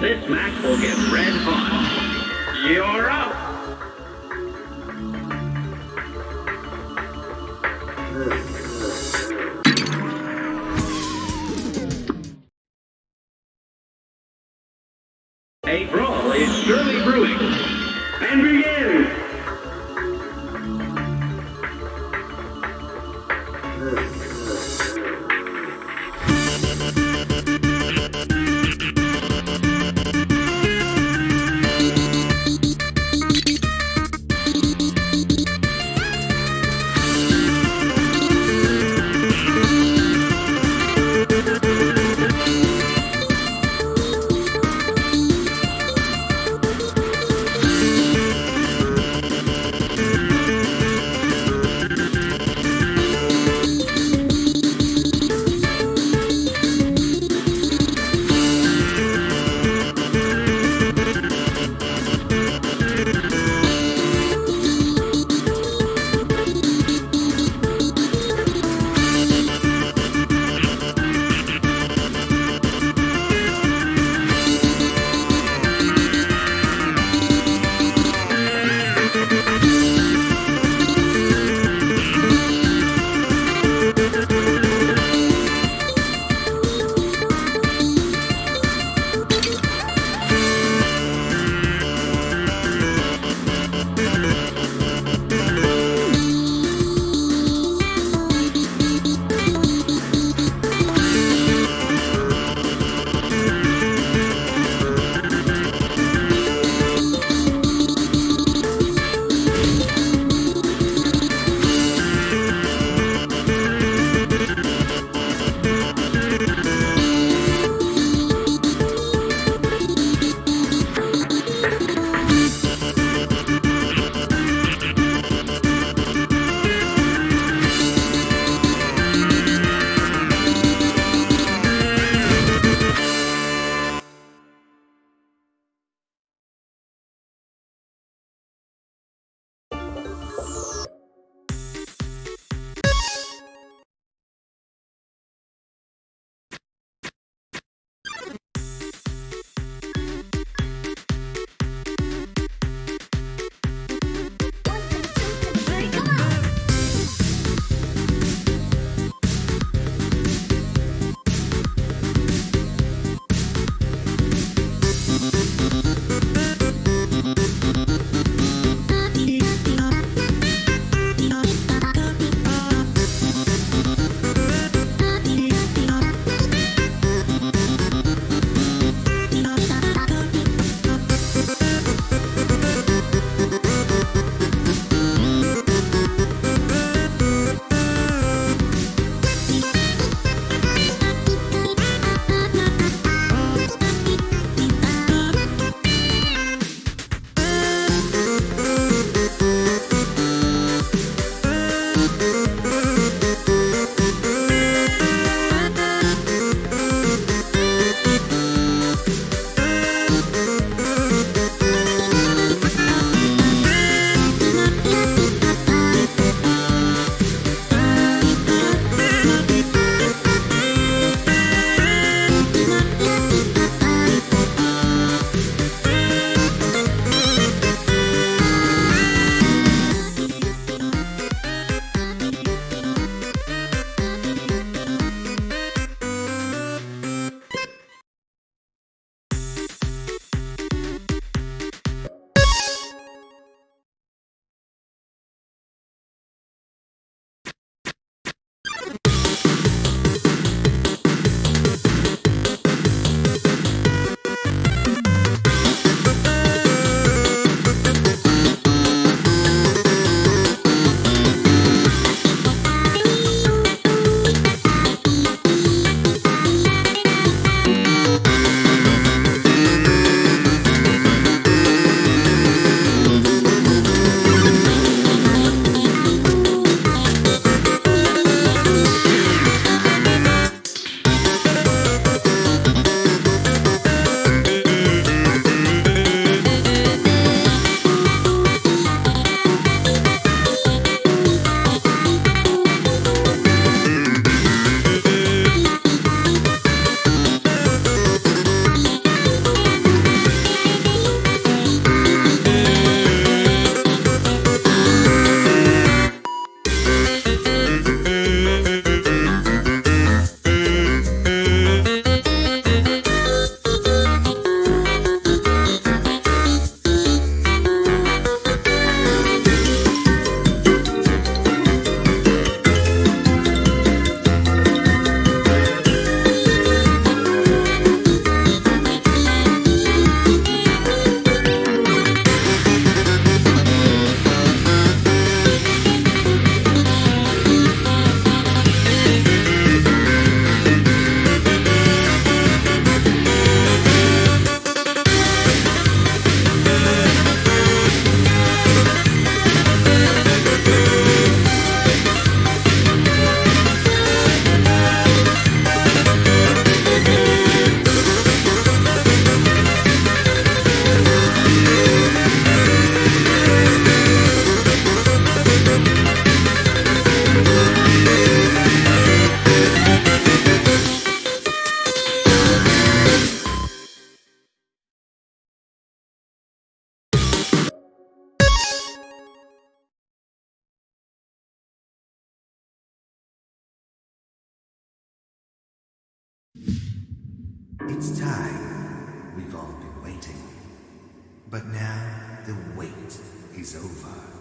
This match will get red hot. You're up! A brawl is surely brewing. And begin! It's time. We've all been waiting. But now the wait is over.